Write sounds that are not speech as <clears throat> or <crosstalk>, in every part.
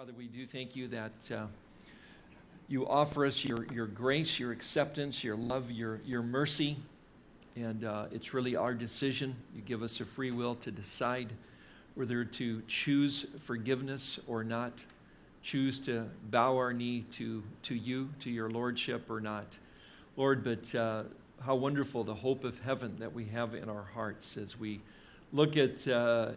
Father, we do thank you that uh, you offer us your, your grace, your acceptance, your love, your, your mercy. And uh, it's really our decision. You give us a free will to decide whether to choose forgiveness or not, choose to bow our knee to, to you, to your lordship or not. Lord, but uh, how wonderful the hope of heaven that we have in our hearts as we look at uh,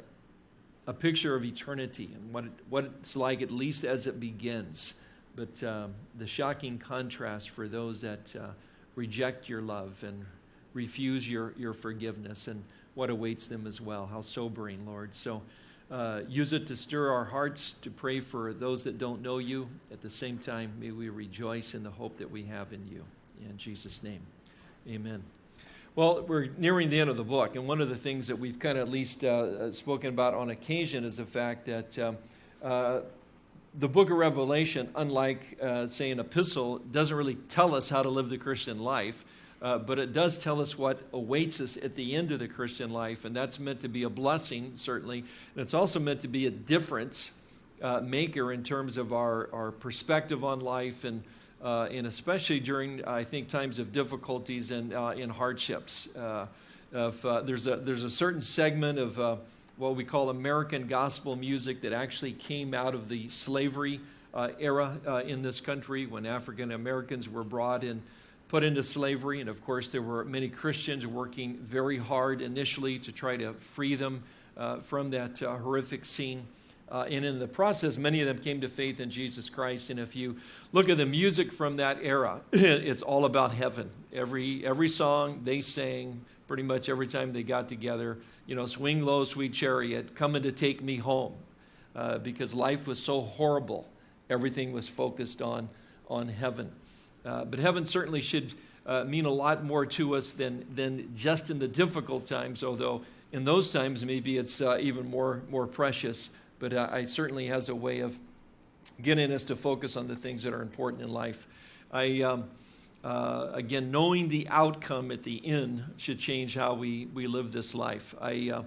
a picture of eternity and what, it, what it's like, at least as it begins. But um, the shocking contrast for those that uh, reject your love and refuse your, your forgiveness and what awaits them as well. How sobering, Lord. So uh, use it to stir our hearts, to pray for those that don't know you. At the same time, may we rejoice in the hope that we have in you. In Jesus' name, amen. Well, we're nearing the end of the book, and one of the things that we've kind of at least uh, spoken about on occasion is the fact that um, uh, the book of Revelation, unlike, uh, say, an epistle, doesn't really tell us how to live the Christian life, uh, but it does tell us what awaits us at the end of the Christian life, and that's meant to be a blessing, certainly, and it's also meant to be a difference uh, maker in terms of our, our perspective on life and uh, and especially during, I think, times of difficulties and uh, in hardships. Uh, if, uh, there's, a, there's a certain segment of uh, what we call American gospel music that actually came out of the slavery uh, era in this country when African Americans were brought in, put into slavery. And of course, there were many Christians working very hard initially to try to free them from that horrific scene. Uh, and in the process, many of them came to faith in Jesus Christ. And if you look at the music from that era, <clears throat> it's all about heaven. Every, every song they sang, pretty much every time they got together, you know, swing low, sweet chariot, coming to take me home. Uh, because life was so horrible, everything was focused on, on heaven. Uh, but heaven certainly should uh, mean a lot more to us than, than just in the difficult times, although in those times maybe it's uh, even more, more precious but uh, I certainly has a way of getting us to focus on the things that are important in life. I, um, uh, again, knowing the outcome at the end should change how we, we live this life. I,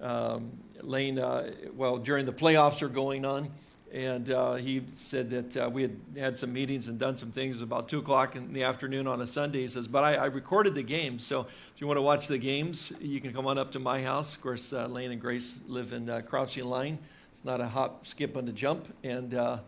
uh, um, Lane, uh, well, during the playoffs are going on, and uh, he said that uh, we had had some meetings and done some things about 2 o'clock in the afternoon on a Sunday. He says, but I, I, recorded the games, so if you want to watch the games, you can come on up to my house. Of course, uh, Lane and Grace live in uh, Crouching Lion. It's not a hop, skip, and a jump. And uh,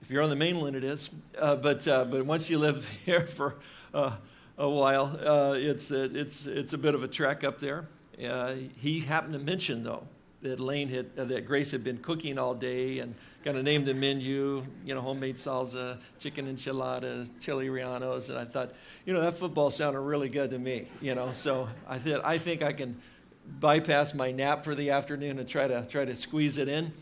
if you're on the mainland, it is. Uh, but, uh, but once you live <laughs> here for uh, a while, uh, it's, it's, it's a bit of a trek up there. He happened to mention, though, that Lane had, that Grace had been cooking all day and kind of named the menu, you know, homemade salsa, chicken enchiladas, chili rellenos, and I thought, you know, that football sounded really good to me, you know. So I thought, I think I can bypass my nap for the afternoon and try to try to squeeze it in.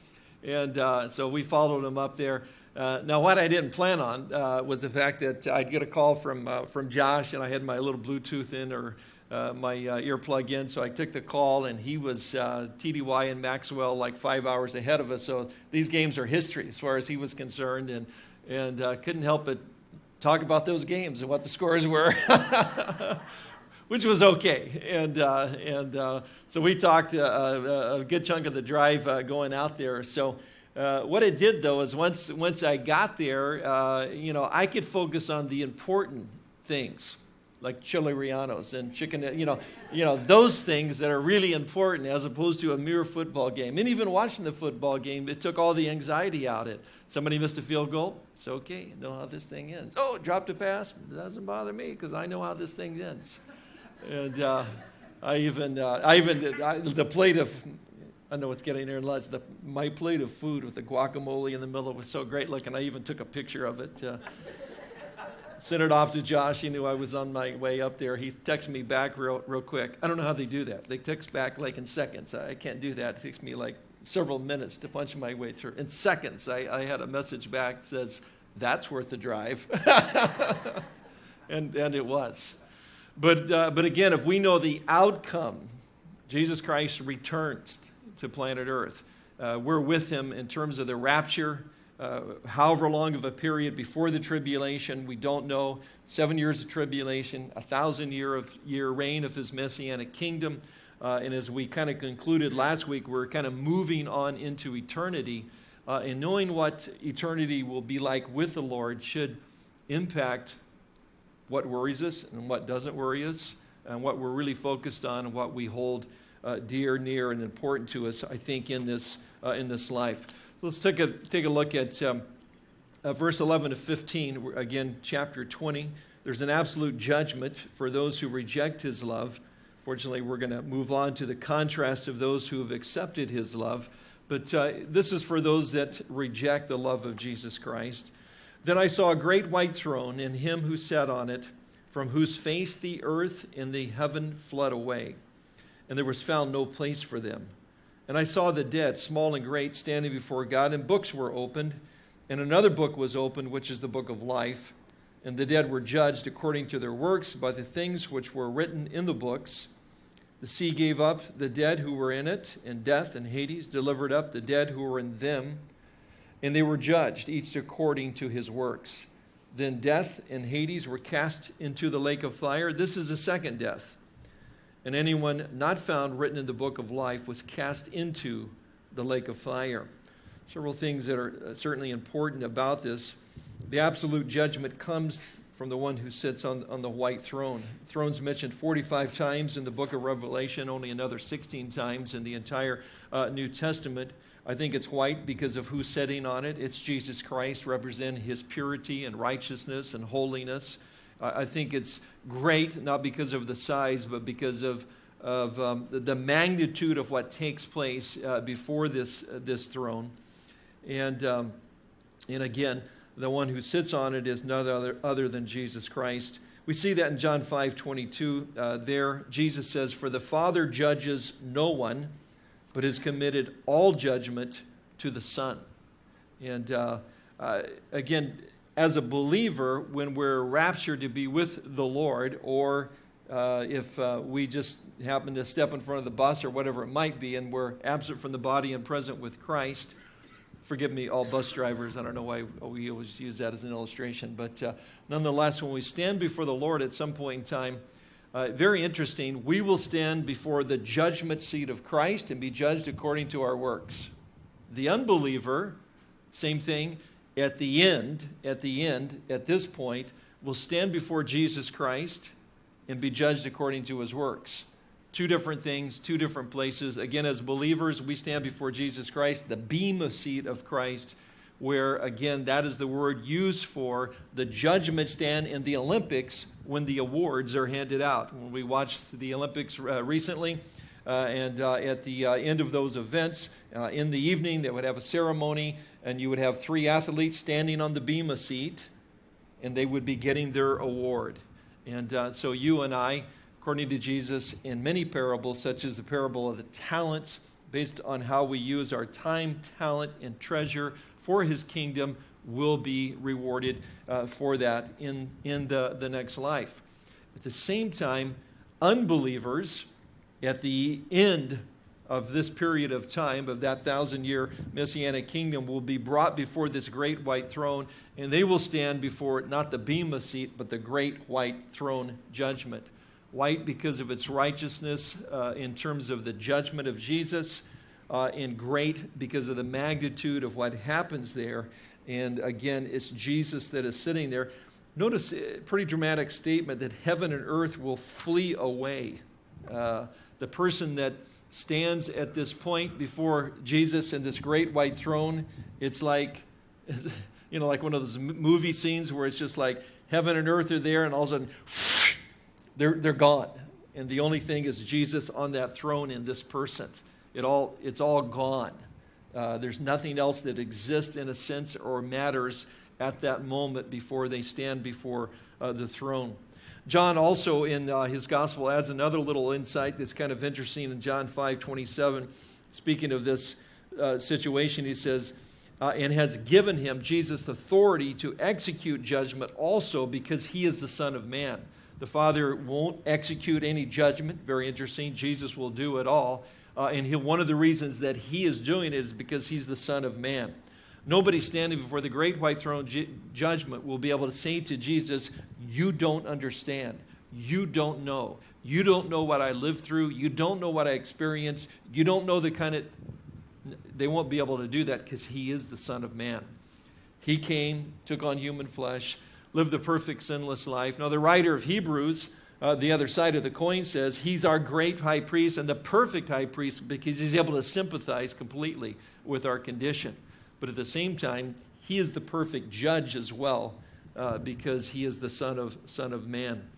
And uh, so we followed him up there. Uh, now, what I didn't plan on uh, was the fact that I'd get a call from, uh, from Josh, and I had my little Bluetooth in or uh, my uh, earplug in. So I took the call, and he was TDY and Maxwell like five hours ahead of us. So these games are history as far as he was concerned, and, and couldn't help but talk about those games and what the scores were. <laughs> which was okay. And, uh, and uh, so we talked uh, uh a good chunk of the drive uh, going out there. So what it did, though, is once, once I got there, you know, I could focus on the important things like chili rellenos and chicken, you know, you know, those things that are really important as opposed to a mere football game. And even watching the football game, it took all the anxiety out of it. Somebody missed a field goal, it's okay, I know how this thing ends. Oh, dropped a pass, it doesn't bother me because I know how this thing ends and uh, I even, uh, I even, I, the plate of, I know it's getting near lunch. The, my plate of food with the guacamole in the middle was so great looking. I even took a picture of it. Uh, sent it off to Josh. He knew I was on my way up there. He texted me back real, real quick. I don't know how they do that. They text back like in seconds. I can't do that. It takes me like several minutes to punch my way through. In seconds, I, I had a message back that says, that's worth the drive. <laughs> and, and it was. But, uh, but again, if we know the outcome, Jesus Christ returns to planet Earth. Uh, we're with him in terms of the rapture, uh, however long of a period before the tribulation, we don't know. Seven years of tribulation, a thousand year of year reign of his messianic kingdom. Uh, and as we kind of concluded last week, we're kind of moving on into eternity. uh, and knowing what eternity will be like with the Lord should impact what worries us and what doesn't worry us, and what we're really focused on and what we hold uh, dear, near, and important to us, I think, in this, uh, in this life. So let's take a, take a look at um, uh, verse 11 to 15, again, chapter 20. There's an absolute judgment for those who reject his love. Fortunately, we're going to move on to the contrast of those who have accepted his love. But uh, this is for those that reject the love of Jesus Christ. Then I saw a great white throne, and him who sat on it, from whose face the earth and the heaven fled away, and there was found no place for them. And I saw the dead, small and great, standing before God, and books were opened. And another book was opened, which is the book of life. And the dead were judged according to their works by the things which were written in the books. The sea gave up the dead who were in it, and death and Hades delivered up the dead who were in them. And they were judged, each according to his works. Then death and Hades were cast into the lake of fire. This is the second death. And anyone not found written in the book of life was cast into the lake of fire. Several things that are uh, certainly important about this. The absolute judgment comes from the one who sits on, on the white throne. Throne's mentioned 45 times in the book of Revelation, only another 16 times in the entire uh, New Testament. I think it's white because of who's sitting on it. It's Jesus Christ, representing his purity and righteousness and holiness. I think it's great, not because of the size, but because of, of um, the magnitude of what takes place uh, before this, uh, this throne. And, um, and again, the one who sits on it is none other, other than Jesus Christ. We see that in John 5 22. Uh, there, Jesus says, For the Father judges no one, but has committed all judgment to the Son. And uh, uh, again, as a believer, when we're raptured to be with the Lord, or uh, if uh, we just happen to step in front of the bus or whatever it might be, and we're absent from the body and present with Christ, forgive me, all bus drivers. I don't know why we always use that as an illustration. But uh, nonetheless, when we stand before the Lord at some point in time, uh, very interesting, we will stand before the judgment seat of Christ and be judged according to our works. The unbeliever, same thing, at the end, at the end, at this point, will stand before Jesus Christ and be judged according to his works. Two different things, two different places. Again, as believers, we stand before Jesus Christ, the bema seat of Christ, where, again, that is the word used for the judgment stand in the Olympics when the awards are handed out. When we watched the Olympics uh, recently, uh, and uh, at the uh, end of those events, uh, in the evening, they would have a ceremony, and you would have three athletes standing on the bema seat, and they would be getting their award. And uh, so you and I, according to Jesus, in many parables, such as the parable of the talents, based on how we use our time, talent, and treasure for his kingdom, will be rewarded uh, for that in, in the, the next life. At the same time, unbelievers at the end of this period of time, of that thousand year messianic kingdom, will be brought before this great white throne, and they will stand before it not the Bema seat, but the great white throne judgment white because of its righteousness uh, in terms of the judgment of Jesus, uh, and great because of the magnitude of what happens there. And again, it's Jesus that is sitting there. Notice a pretty dramatic statement that heaven and earth will flee away. Uh, the person that stands at this point before Jesus and this great white throne, it's like, <laughs> you know, like one of those movie scenes where it's just like heaven and earth are there, and all of a sudden, <laughs> they're, they're gone. And the only thing is Jesus on that throne in this person. It all, it's all gone. Uh, there's nothing else that exists in a sense or matters at that moment before they stand before uh, the throne. John also in uh, his gospel adds another little insight that's kind of interesting in John 5 27. Speaking of this uh, situation, he says, uh, and has given him, Jesus, authority to execute judgment also because he is the Son of Man. The Father won't execute any judgment. Very interesting. Jesus will do it all. Uh, and he, one of the reasons that he is doing it is because he's the Son of Man. Nobody standing before the great white throne ju- judgment will be able to say to Jesus, You don't understand. You don't know. You don't know what I lived through. You don't know what I experienced. You don't know the kind of. They won't be able to do that because he is the Son of Man. He came, took on human flesh, lived the perfect sinless life. Now, the writer of Hebrews, uh, the other side of the coin, says he's our great high priest and the perfect high priest because he's able to sympathize completely with our condition. But at the same time, he is the perfect judge as well uh, because he is the Son of, son of Man.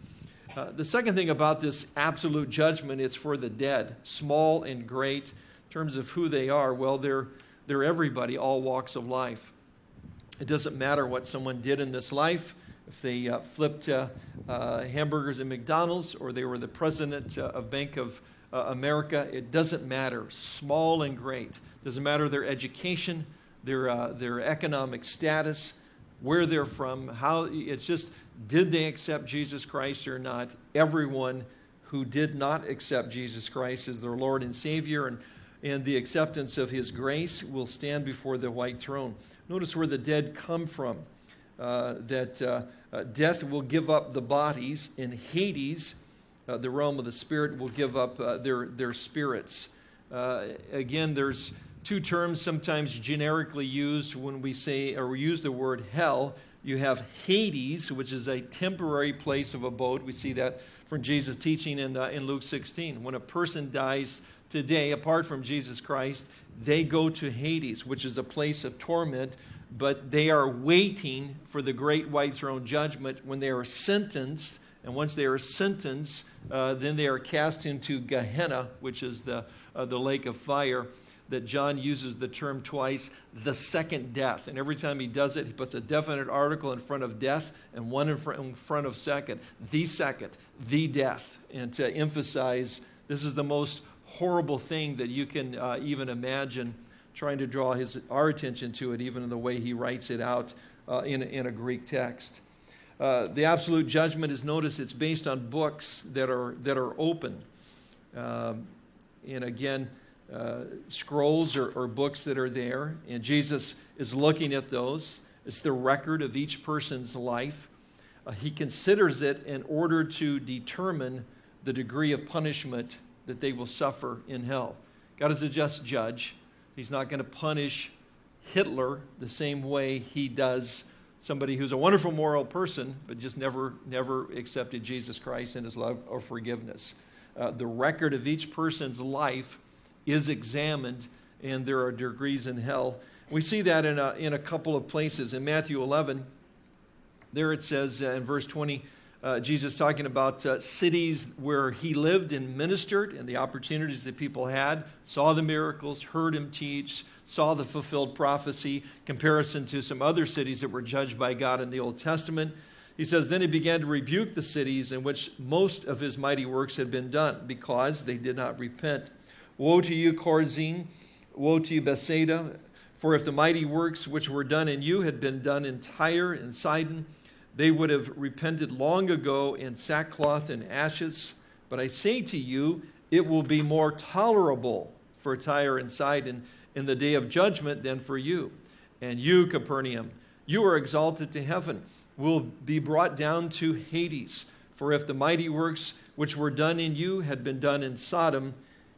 Uh, the second thing about this absolute judgment is for the dead, small and great, in terms of who they are. Well, they're, they're everybody, all walks of life. It doesn't matter what someone did in this life, if they uh, flipped uh, uh, hamburgers at McDonald's or they were the president uh, of Bank of uh, America, it doesn't matter. Small and great. Doesn't matter their education, their, uh, their economic status, where they're from, how it's just did they accept Jesus Christ or not? Everyone who did not accept Jesus Christ as their Lord and Savior and, and the acceptance of His grace will stand before the white throne. Notice where the dead come from. Uh, that uh, uh, death will give up the bodies, in Hades, the realm of the spirit, will give up their, their spirits. Again, there's two terms sometimes generically used when we say or we use the word hell. You have Hades, which is a temporary place of abode. We see that from Jesus' teaching in, uh, in Luke 16. When a person dies today, apart from Jesus Christ, they go to Hades, which is a place of torment, but they are waiting for the great white throne judgment when they are sentenced. And once they are sentenced, uh, then they are cast into Gehenna, which is the, uh, the lake of fire that John uses the term twice, the second death. And every time he does it, he puts a definite article in front of death and one in, fr- in front of second, the second, the death. And to emphasize this is the most horrible thing that you can uh, even imagine, trying to draw his, our attention to it, even in the way he writes it out uh, in, in a Greek text. Uh, the absolute judgment is notice it's based on books that are, that are open. Um, and again, uh, scrolls or, or, books that are there, and Jesus is looking at those. It's the record of each person's life. Uh, he considers it in order to determine the degree of punishment that they will suffer in hell. God is a just judge. He's not going to punish Hitler the same way he does somebody who's a wonderful moral person, but just never, never accepted Jesus Christ and his love or forgiveness. Uh, the record of each person's life is examined, and there are degrees in hell. We see that in a, in a couple of places. In Matthew 11, there it says uh, in verse 20, uh, Jesus talking about uh, cities where he lived and ministered and the opportunities that people had, saw the miracles, heard him teach, saw the fulfilled prophecy, comparison to some other cities that were judged by God in the Old Testament. He says, Then he began to rebuke the cities in which most of his mighty works had been done because they did not repent. Woe to you, Chorazin! Woe to you, Bethsaida! For if the mighty works which were done in you had been done in Tyre and Sidon, they would have repented long ago in sackcloth and ashes. But I say to you, it will be more tolerable for Tyre and Sidon in the day of judgment than for you. And you, Capernaum, you are exalted to heaven, will be brought down to Hades. For if the mighty works which were done in you had been done in Sodom,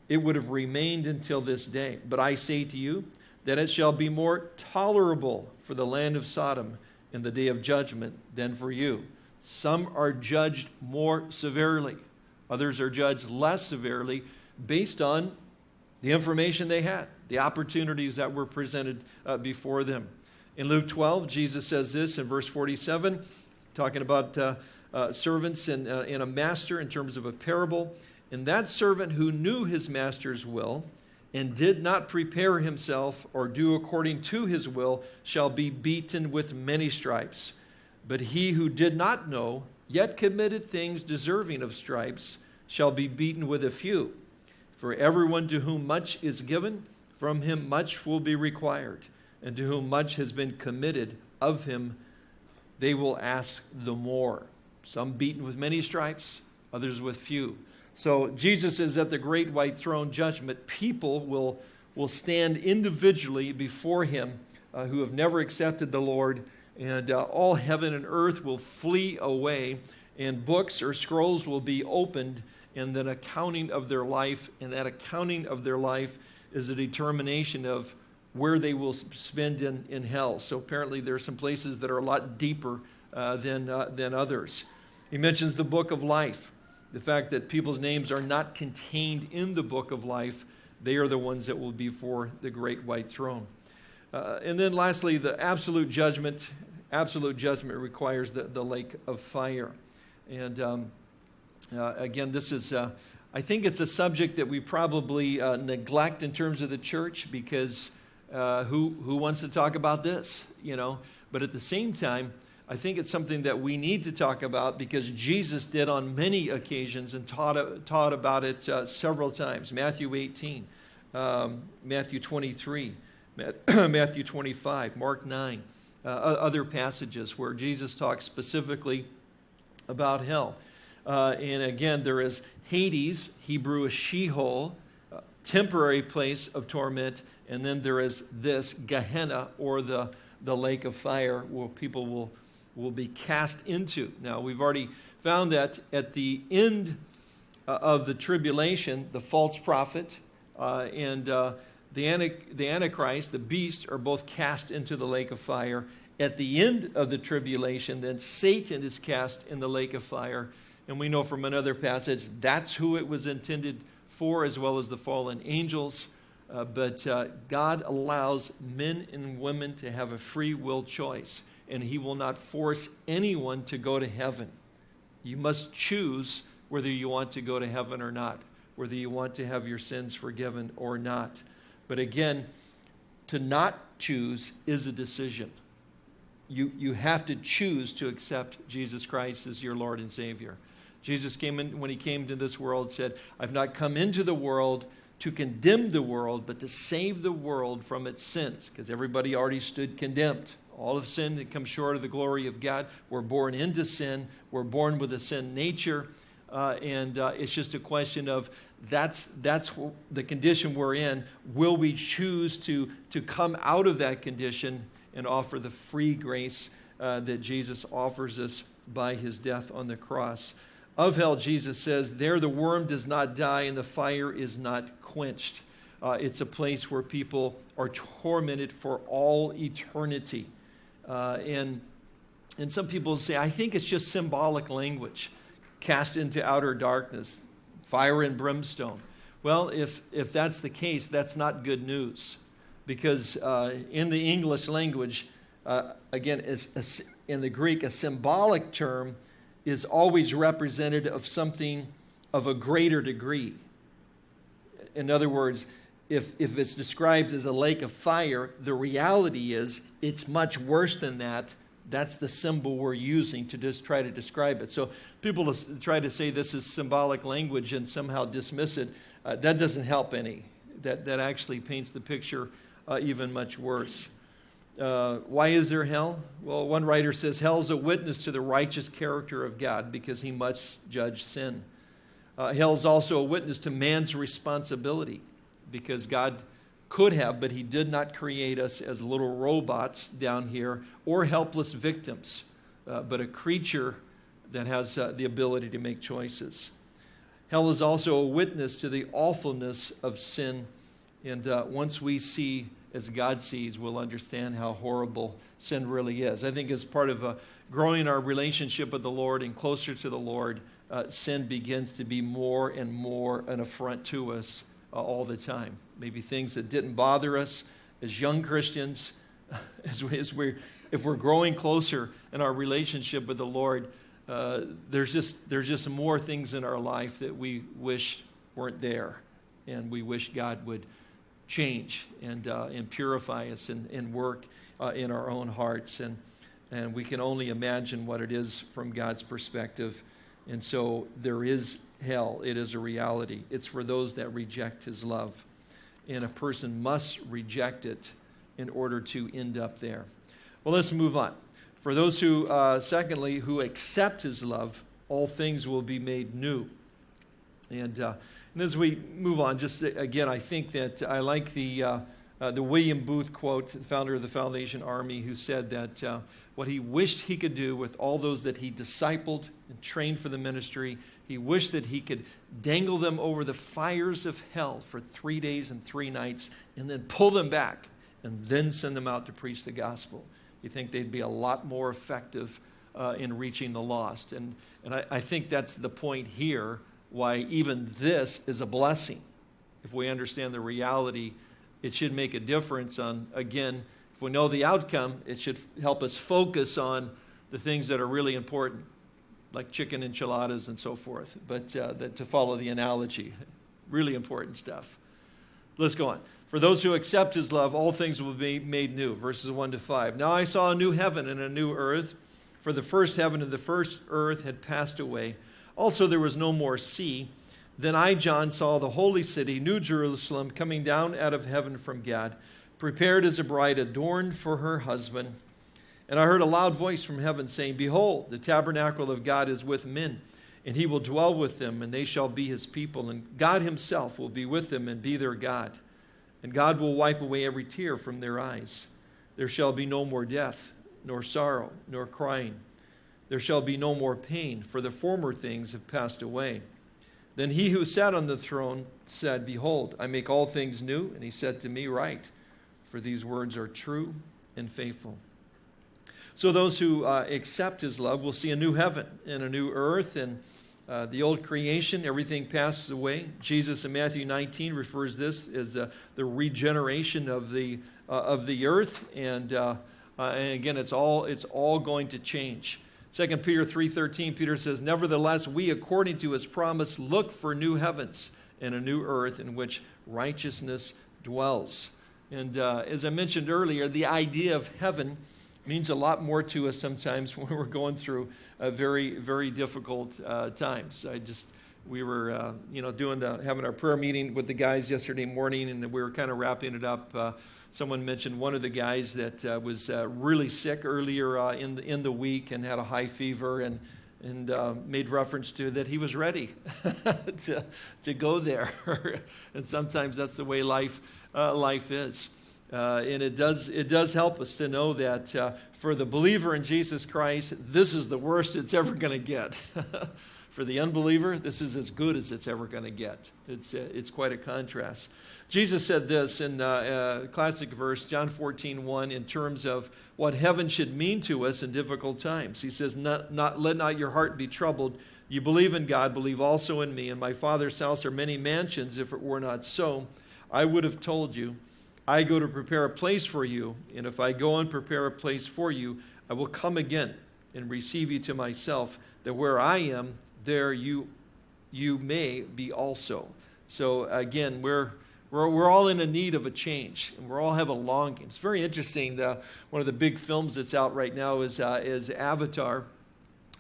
it would have remained until this day. But I say to you that it shall be more tolerable for the land of Sodom in the day of judgment than for you. Some are judged more severely, others are judged less severely based on the information they had, the opportunities that were presented uh, before them. In Luke 12, Jesus says this in verse 47, talking about uh, uh, servants and, uh, and a master in terms of a parable. And that servant who knew his master's will and did not prepare himself or do according to his will shall be beaten with many stripes. But he who did not know, yet committed things deserving of stripes, shall be beaten with a few. For everyone to whom much is given, from him much will be required. And to whom much has been committed, of him they will ask the more. Some beaten with many stripes, others with few. So Jesus is at the great white throne judgment. People will, will stand individually before him uh, who have never accepted the Lord, and uh, all heaven and earth will flee away, and books or scrolls will be opened, and then accounting of their life, and that accounting of their life is a determination of where they will spend in, in hell. So apparently, there are some places that are a lot deeper uh, than, uh, than others. He mentions the book of life, the fact that people's names are not contained in the book of life. They are the ones that will be for the great white throne. Uh, and then, lastly, the absolute judgment. Absolute judgment requires the, the lake of fire. And um, uh, again, this is, uh, I think it's a subject that we probably uh, neglect in terms of the church because uh, who, who wants to talk about this, you know? But at the same time, I think it's something that we need to talk about because Jesus did on many occasions and taught, taught about it uh, several times. Matthew 18, um, Matthew 23, <clears throat> Matthew 25, Mark 9, uh, other passages where Jesus talks specifically about hell. Uh, and again, there is Hades, Hebrew is Sheol, uh, temporary place of torment, and then there is this Gehenna, or the, the lake of fire, where people will, will be cast into. Now, we've already found that at the end uh, of the tribulation, the false prophet uh, and uh, the, the Antichrist, the beast, are both cast into the lake of fire. At the end of the tribulation, then Satan is cast in the lake of fire. And we know from another passage that's who it was intended for, as well as the fallen angels. Uh, but uh, God allows men and women to have a free will choice, and He will not force anyone to go to heaven. You must choose whether you want to go to heaven or not, whether you want to have your sins forgiven or not. But again, to not choose is a decision. You, you have to choose to accept Jesus Christ as your Lord and Savior. Jesus came in, when he came to this world, said, I've not come into the world to condemn the world, but to save the world from its sins, because everybody already stood condemned. All of sin that comes short of the glory of God. We're born into sin. We're born with a sin nature. Uh, and uh, it's just a question of that's, that's the condition we're in. Will we choose to, to come out of that condition and offer the free grace uh, that Jesus offers us by his death on the cross? Of hell, Jesus says, There the worm does not die and the fire is not quenched. Uh, it's a place where people are tormented for all eternity. Uh, and, and some people say, I think it's just symbolic language cast into outer darkness, fire and brimstone. Well, if, if that's the case, that's not good news. Because uh, in the English language, uh, again, in the Greek, a symbolic term is always representative of something of a greater degree. In other words, if, if it's described as a lake of fire, the reality is it's much worse than that. That's the symbol we're using to just try to describe it. So people try to say this is symbolic language and somehow dismiss it. Uh, that doesn't help any. That, that actually paints the picture uh, even much worse. Uh, why is there hell? Well, one writer says hell is a witness to the righteous character of God because he must judge sin. Uh, hell is also a witness to man's responsibility because God could have, but he did not create us as little robots down here or helpless victims, uh, but a creature that has uh, the ability to make choices. Hell is also a witness to the awfulness of sin. And uh, once we see as God sees, we'll understand how horrible sin really is. I think as part of uh, growing our relationship with the Lord and closer to the Lord, uh, sin begins to be more and more an affront to us uh, all the time. Maybe things that didn't bother us as young Christians, <laughs> as, we, as we if we're growing closer in our relationship with the Lord, uh, there's, just, there's just more things in our life that we wish weren't there. And we wish God would change and, uh, and purify us and, and work uh, in our own hearts. And, and we can only imagine what it is from God's perspective. And so there is hell, it is a reality. It's for those that reject his love. And a person must reject it in order to end up there. Well, let's move on. For those who, uh, secondly, who accept his love, all things will be made new. And uh, and as we move on, just again, I think that I like the, uh, uh, the William Booth quote, the founder of the Salvation Army, who said that uh, what he wished he could do with all those that he discipled and trained for the ministry He wished that he could dangle them over the fires of hell for three days and three nights and then pull them back and then send them out to preach the gospel. You think they'd be a lot more effective uh, in reaching the lost. And, and I, I think that's the point here why even this is a blessing. If we understand the reality, it should make a difference on, again, if we know the outcome, it should help us focus on the things that are really important, like chicken enchiladas and so forth. But uh, that, to follow the analogy, really important stuff. Let's go on. For those who accept his love, all things will be made new. Verses 1 to 5. Now I saw a new heaven and a new earth, for the first heaven and the first earth had passed away. Also, there was no more sea. Then I, John, saw the holy city, New Jerusalem, coming down out of heaven from God, prepared as a bride adorned for her husband. And I heard a loud voice from heaven saying, Behold, the tabernacle of God is with men, and he will dwell with them, and they shall be his people. And God himself will be with them and be their God. And God will wipe away every tear from their eyes. There shall be no more death, nor sorrow, nor crying. There shall be no more pain, for the former things have passed away. Then he who sat on the throne said, Behold, I make all things new. And he said to me, Write, for these words are true and faithful. So those who uh, accept his love will see a new heaven and a new earth, and uh, the old creation, everything passes away. Jesus in Matthew 19 refers this as uh, the regeneration of the, uh, of the earth, and, uh, uh, and again, it's all, it's all going to change. 2 Peter 3:13 Peter says nevertheless we according to his promise look for new heavens and a new earth in which righteousness dwells. And as I mentioned earlier, the idea of heaven means a lot more to us sometimes <laughs> when we're going through very very difficult uh, times. I just we were uh, you know doing the having our prayer meeting with the guys yesterday morning, and we were kind of wrapping it up uh, Someone mentioned one of the guys that uh, was uh, really sick earlier uh, in, the, in the week and had a high fever and, and made reference to that he was ready <laughs> to, to go there. <laughs> and sometimes that's the way life, life is. Uh, and it does, it does help us to know that for the believer in Jesus Christ, this is the worst it's ever going to get. <laughs> for the unbeliever, this is as good as it's ever going to get. It's, it's quite a contrast. Jesus said this in uh, a classic verse, John 14, 1, in terms of what heaven should mean to us in difficult times. He says, not, not, Let not your heart be troubled. You believe in God, believe also in me. In my Father's house are many mansions. If it were not so, I would have told you. I go to prepare a place for you. And if I go and prepare a place for you, I will come again and receive you to myself, that where I am, there you, you may be also. So again, we're we're, we're all in a need of a change, and we all have a longing. It's very interesting. The, one of the big films that's out right now is, uh, is Avatar.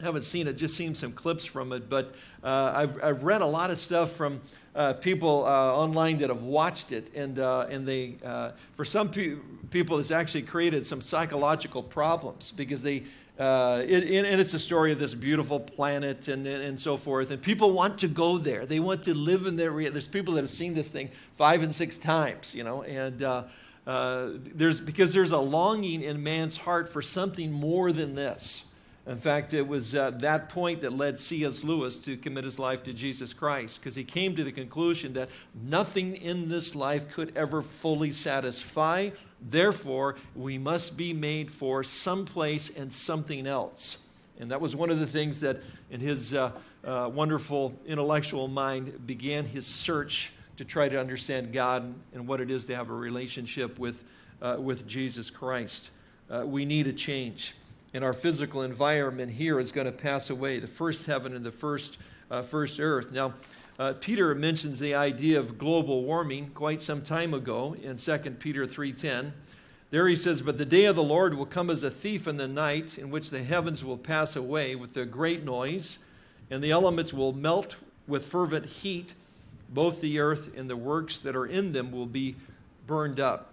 Haven't seen it, just seen some clips from it, but uh, I've, I've read a lot of stuff from uh, people uh, online that have watched it, and, uh, and they, uh, for some pe- people, it's actually created some psychological problems because they, uh, it, and it's a story of this beautiful planet and, and, and, so forth. And people want to go there. They want to live in there. There's people that have seen this thing five and six times, you know, and there's because there's a longing in man's heart for something more than this. In fact, it was uh, that point that led C.S. Lewis to commit his life to Jesus Christ because he came to the conclusion that nothing in this life could ever fully satisfy. Therefore, we must be made for some place and something else. And that was one of the things that, in his uh, uh, wonderful intellectual mind, began his search to try to understand God and what it is to have a relationship with, uh, with Jesus Christ. Uh, we need a change and our physical environment here is going to pass away the first heaven and the first, uh, first earth. Now, uh, Peter mentions the idea of global warming quite some time ago in 2 Peter 3:10. There he says, "But the day of the Lord will come as a thief in the night, in which the heavens will pass away with a great noise, and the elements will melt with fervent heat. Both the earth and the works that are in them will be burned up."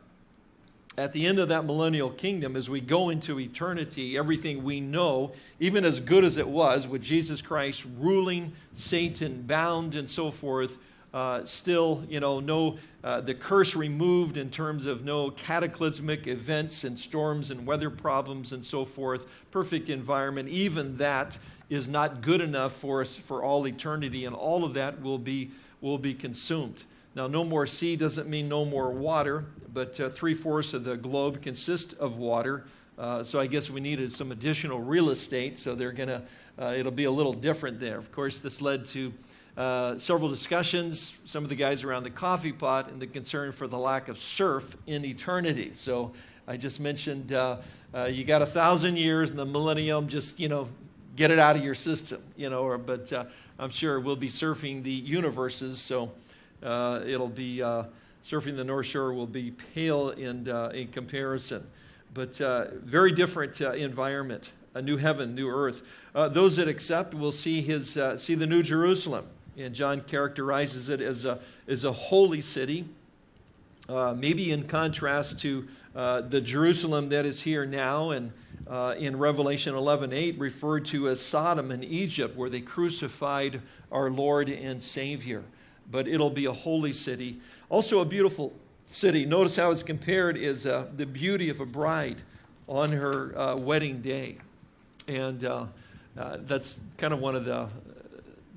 At the end of that millennial kingdom, as we go into eternity, everything we know, even as good as it was, with Jesus Christ ruling, Satan bound, and so forth, uh, still, you know, no, uh, the curse removed in terms of no cataclysmic events and storms and weather problems and so forth, perfect environment, even that is not good enough for us for all eternity, and all of that will be, will be consumed. Now, no more sea doesn't mean no more water, but uh, three fourths of the globe consists of water. Uh, so I guess we needed some additional real estate, so they're going to, uh, it'll be a little different there. Of course, this led to uh, several discussions, some of the guys around the coffee pot, and the concern for the lack of surf in eternity. So I just mentioned uh, uh, you got a thousand years in the millennium, just, you know, get it out of your system, you know, or, but I'm sure we'll be surfing the universes, so uh, it'll be surfing the North Shore will be pale in, in comparison. But very different environment a new heaven, new earth. Uh, those that accept will see, his, uh, see the new Jerusalem and John characterizes it as a, as a holy city, uh, maybe in contrast to uh, the Jerusalem that is here now and uh, in Revelation 11:8 referred to as Sodom and Egypt, where they crucified our Lord and Savior. But it'll be a holy city, also a beautiful city. Notice how it's compared is uh, the beauty of a bride on her uh, wedding day, and uh, that's kind of one of the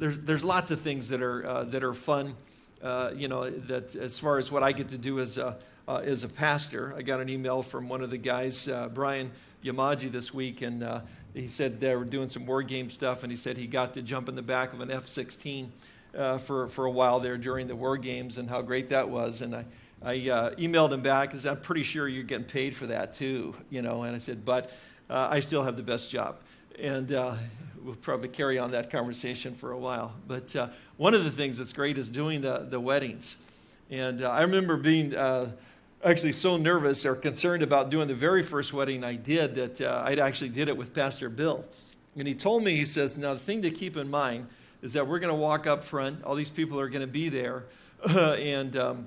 there's, there's lots of things that are, uh, that are fun. Uh, you know, that as far as what I get to do as a, uh, as a pastor, I got an email from one of the guys, uh, Brian Yamaji, this week, and uh, he said they were doing some war game stuff, and he said he got to jump in the back of an F 16 uh, for, for a while there during the war games and how great that was. And I, I emailed him back because I'm pretty sure you're getting paid for that too, you know, and I said, but I still have the best job. And we'll probably carry on that conversation for a while. But uh, one of the things that's great is doing the, the weddings. And uh, I remember being uh, actually so nervous or concerned about doing the very first wedding I did that uh, I actually did it with Pastor Bill. And he told me, he says, now the thing to keep in mind is that we're going to walk up front. All these people are going to be there. <laughs> and um,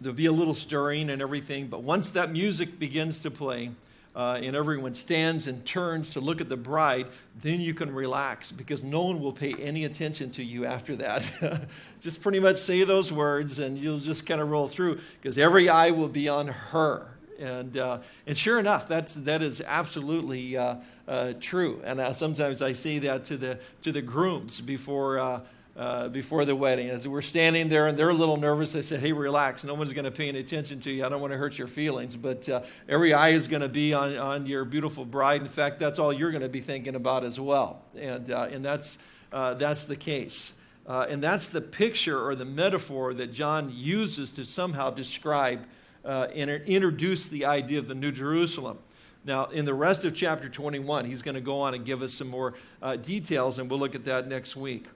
there'll be a little stirring and everything. But once that music begins to play, uh, and everyone stands and turns to look at the bride, then you can relax because no one will pay any attention to you after that. <laughs> just pretty much say those words and you'll just kind of roll through because every eye will be on her. And, uh, and sure enough, that's, that is absolutely uh, uh true. And uh, sometimes I say that to the, to the grooms before uh, uh, before the wedding. As we're standing there and they're a little nervous, I said, Hey, relax. No one's going to pay any attention to you. I don't want to hurt your feelings. But every eye is going to be on, on your beautiful bride. In fact, that's all you're going to be thinking about as well. And, and that's, that's the case. And that's the picture or the metaphor that John uses to somehow describe and introduce the idea of the New Jerusalem. Now, in the rest of chapter 21, he's going to go on and give us some more details, and we'll look at that next week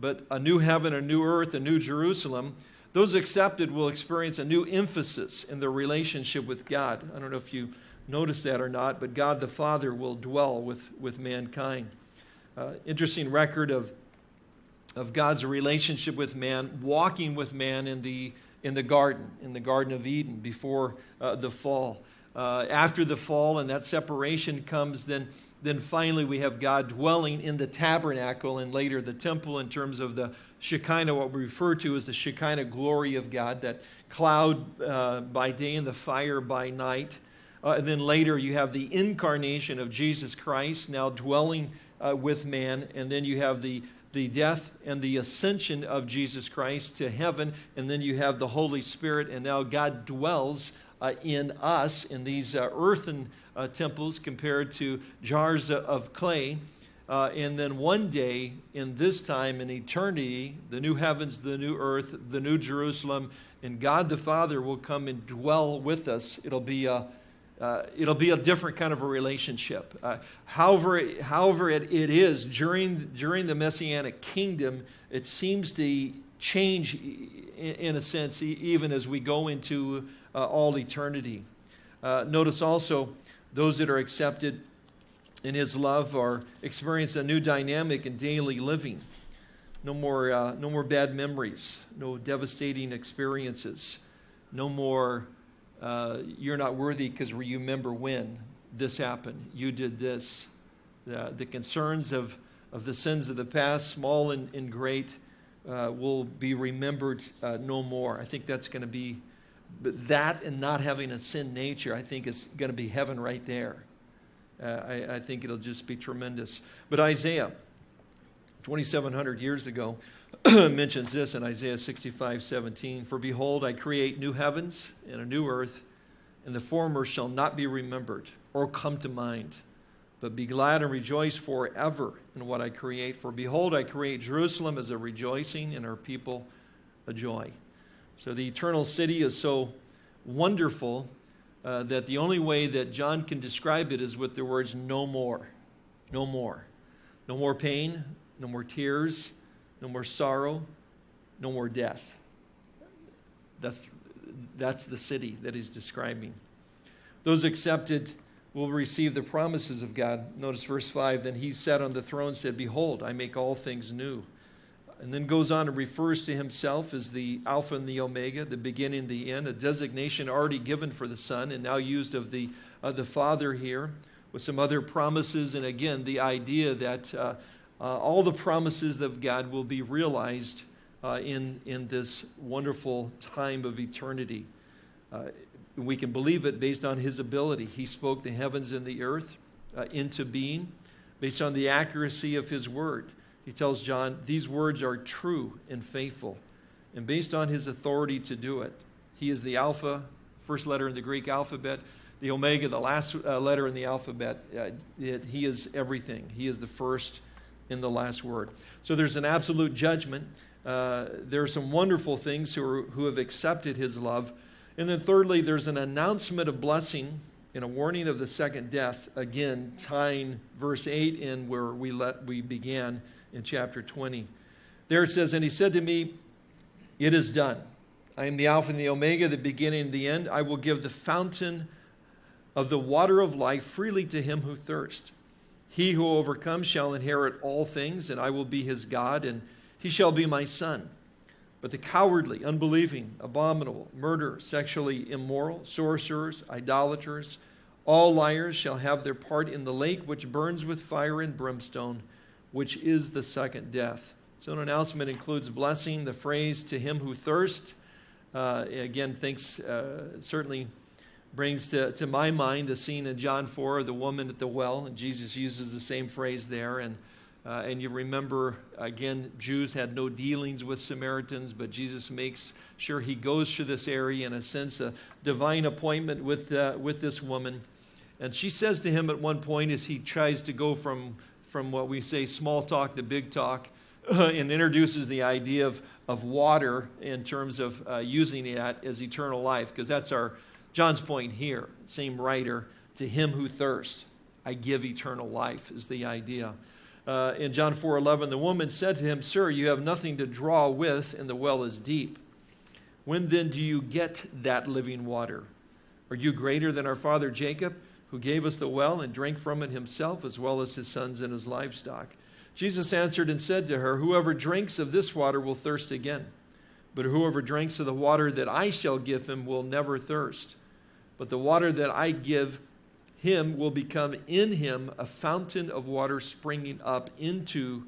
but a new heaven, a new earth, a new Jerusalem, those accepted will experience a new emphasis in their relationship with God. I don't know if you notice that or not, but God the Father will dwell with, with mankind. Uh, interesting record of, of God's relationship with man, walking with man in the, in the garden, in the Garden of Eden before uh, the fall. Uh, after the fall and that separation comes, then then finally we have God dwelling in the tabernacle and later the temple in terms of the Shekinah, what we refer to as the Shekinah glory of God, that cloud uh, by day and the fire by night. Uh, and then later you have the incarnation of Jesus Christ now dwelling uh, with man. And then you have the, the death and the ascension of Jesus Christ to heaven. And then you have the Holy Spirit. And now God dwells uh, in us in these uh, earthen uh, temples compared to jars of clay. Uh, and then one day, in this time, in eternity, the new heavens, the new earth, the new Jerusalem, and God the Father will come and dwell with us. It'll be a, uh, it'll be a different kind of a relationship. Uh, however, however it, it is during, during the Messianic kingdom, it seems to change in, in a sense, even as we go into uh, all eternity. Uh, notice also those that are accepted in his love are experience a new dynamic in daily living. No more, uh, no more bad memories, no devastating experiences, no more uh, you're not worthy because remember when this happened, you did this. The concerns of, of the sins of the past, small and, and great, uh, will be remembered uh, no more. I think that's going to be but that and not having a sin nature, I think, is going to be heaven right there. uh, I, I think it'll just be tremendous. But Isaiah, 2,700 years ago, <clears throat> mentions this in Isaiah 65 17. For behold, I create new heavens and a new earth, and the former shall not be remembered or come to mind. But be glad and rejoice forever in what I create. For behold, I create Jerusalem as a rejoicing, and her people a joy. So the eternal city is so wonderful uh, that the only way that John can describe it is with the words no more. No more. No more pain, no more tears, no more sorrow, no more death. That's, that's the city that he's describing. Those accepted will receive the promises of God. Notice verse 5 Then he sat on the throne said, Behold, I make all things new. And then goes on and refers to himself as the Alpha and the Omega, the beginning the end, a designation already given for the Son and now used of the, uh, the Father here, with some other promises. And again, the idea that uh, uh, all the promises of God will be realized uh, in, in this wonderful time of eternity. Uh, we can believe it based on his ability. He spoke the heavens and the earth uh, into being based on the accuracy of his word. He tells John, These words are true and faithful. And based on his authority to do it, he is the Alpha, first letter in the Greek alphabet, the Omega, the last uh, letter in the alphabet. Uh, it, he is everything. He is the first in the last word. So there's an absolute judgment. Uh, there are some wonderful things who, are, who have accepted his love. And then, thirdly, there's an announcement of blessing and a warning of the second death, again, tying verse 8 in where we, let, we began in chapter 20. There it says, And he said to me, It is done. I am the Alpha and the Omega, the beginning and the end. I will give the fountain of the water of life freely to him who thirsts. He who overcomes shall inherit all things, and I will be his God, and he shall be my son. But the cowardly, unbelieving, abominable, murderer, sexually immoral, sorcerers, idolaters, all liars shall have their part in the lake which burns with fire and brimstone, which is the second death. So, an announcement includes blessing, the phrase to him who thirsts. Uh, again, thinks uh, certainly brings to, to my mind the scene in John 4 of the woman at the well, and Jesus uses the same phrase there. And, uh, and you remember, again, Jews had no dealings with Samaritans, but Jesus makes sure he goes to this area in a sense, a divine appointment with, uh, with this woman. And she says to him at one point as he tries to go from, from what we say small talk to big talk, <clears throat> and introduces the idea of, of water in terms of uh, using that as eternal life, because that's our John's point here, same writer, to him who thirsts, I give eternal life, is the idea. Uh, in John 4 11, the woman said to him, Sir, you have nothing to draw with, and the well is deep. When then do you get that living water? Are you greater than our father Jacob, who gave us the well and drank from it himself, as well as his sons and his livestock? Jesus answered and said to her, Whoever drinks of this water will thirst again. But whoever drinks of the water that I shall give him will never thirst. But the water that I give him will become in him a fountain of water springing up into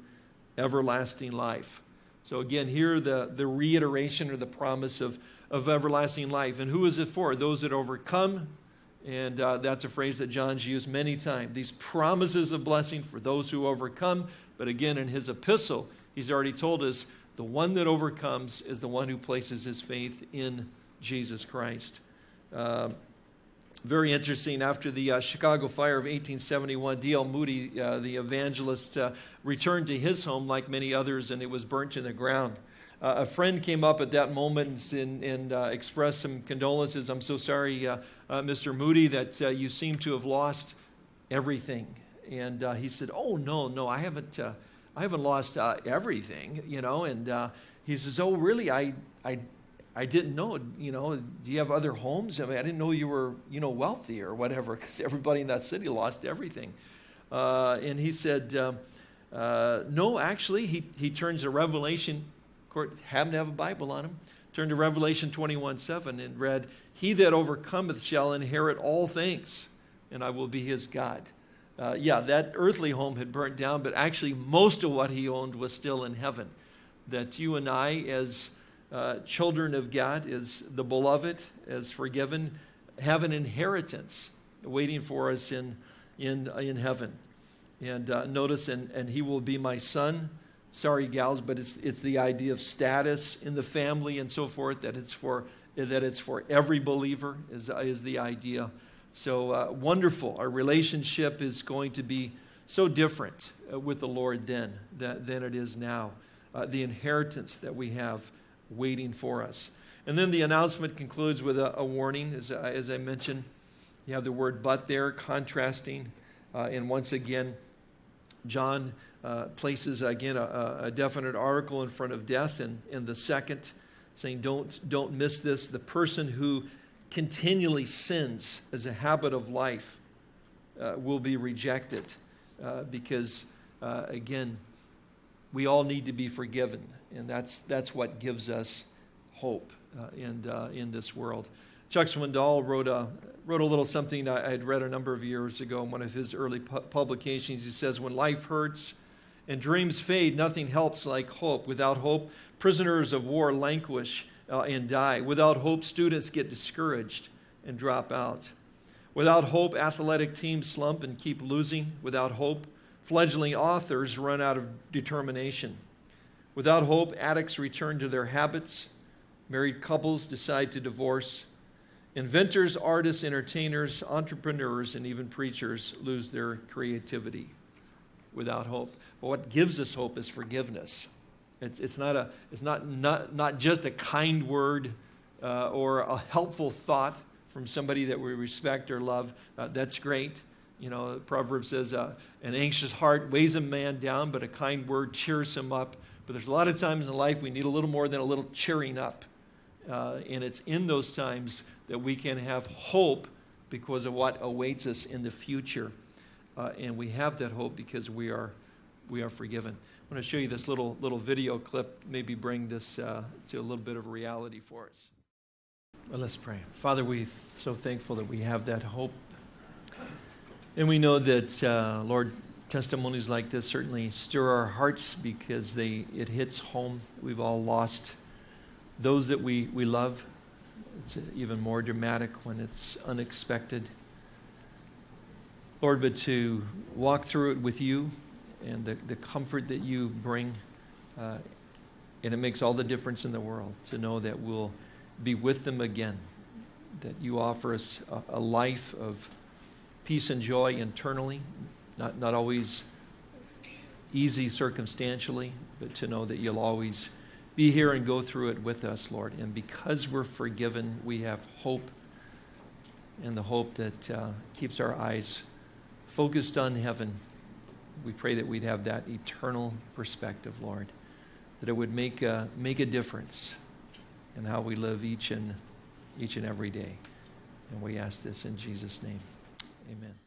everlasting life. So, again, here the, the reiteration or the promise of, of everlasting life. And who is it for? Those that overcome. And uh, that's a phrase that John's used many times. These promises of blessing for those who overcome. But again, in his epistle, he's already told us the one that overcomes is the one who places his faith in Jesus Christ. Uh, very interesting. After the uh, Chicago fire of 1871, D.L. Moody, uh, the evangelist, uh, returned to his home like many others, and it was burnt to the ground. Uh, a friend came up at that moment and, and uh, expressed some condolences. I'm so sorry, uh, Mr. Moody, that you seem to have lost everything. And he said, "Oh no, no, I haven't. I haven't lost everything, you know." And he says, "Oh, really? I, I I didn't know, you know, do you have other homes? I mean, I didn't know you were, you know, wealthy or whatever, because everybody in that city lost everything. Uh, and he said, uh, uh, no, actually, he, he turns to Revelation, of course, happened to have a Bible on him, turned to Revelation 21 7 and read, He that overcometh shall inherit all things, and I will be his God. Uh, yeah, that earthly home had burnt down, but actually, most of what he owned was still in heaven. That you and I, as uh, children of God, as the beloved, as forgiven, have an inheritance waiting for us in, in, in heaven. And uh, notice, and, and he will be my son. Sorry, gals, but it's, it's the idea of status in the family and so forth, that it's for, that it's for every believer, is, is the idea. So uh, wonderful. Our relationship is going to be so different uh, with the Lord then that, than it is now. Uh, the inheritance that we have waiting for us. And then the announcement concludes with a, a warning, as, uh, as I mentioned. You have the word but there, contrasting. Uh, and once again, John uh, places again a, a, definite article in front of death, and in the second, saying, don't, don't miss this. The person who continually sins as a habit of life uh, will be rejected uh, because, uh, again, we all need to be forgiven, and that's, that's what gives us hope uh, in, uh, in this world. Chuck Swindoll wrote a, wrote a little something I had read a number of years ago in one of his early pu- publications. He says, When life hurts and dreams fade, nothing helps like hope. Without hope, prisoners of war languish uh, and die. Without hope, students get discouraged and drop out. Without hope, athletic teams slump and keep losing. Without hope, fledgling authors run out of determination. Without hope, addicts return to their habits. Married couples decide to divorce. Inventors, artists, entertainers, entrepreneurs, and even preachers lose their creativity without hope. But what gives us hope is forgiveness. It's, it's, not, a, it's not, not, not just a kind word uh, or a helpful thought from somebody that we respect or love. Uh, that's great. You know, the proverb says, uh, an anxious heart weighs a man down, but a kind word cheers him up. But there's a lot of times in life we need a little more than a little cheering up. Uh, and it's in those times that we can have hope because of what awaits us in the future. Uh, and we have that hope because we are, we are forgiven. I want to show you this little, little video clip, maybe bring this uh, to a little bit of reality for us. Well, let's pray. Father, we're so thankful that we have that hope. And we know that, uh, Lord, testimonies like this certainly stir our hearts because they, it hits home. We've all lost those that we, we love. It's even more dramatic when it's unexpected. Lord, but to walk through it with you and the, the comfort that you bring, uh, and it makes all the difference in the world to know that we'll be with them again, that you offer us a, a life of peace and joy internally, not, not always easy circumstantially, but to know that you'll always be here and go through it with us, Lord. And because we're forgiven, we have hope, and the hope that uh, keeps our eyes focused on heaven. We pray that we'd have that eternal perspective, Lord, that it would make a, make a difference in how we live each and, each and every day. And we ask this in Jesus' name. Amen.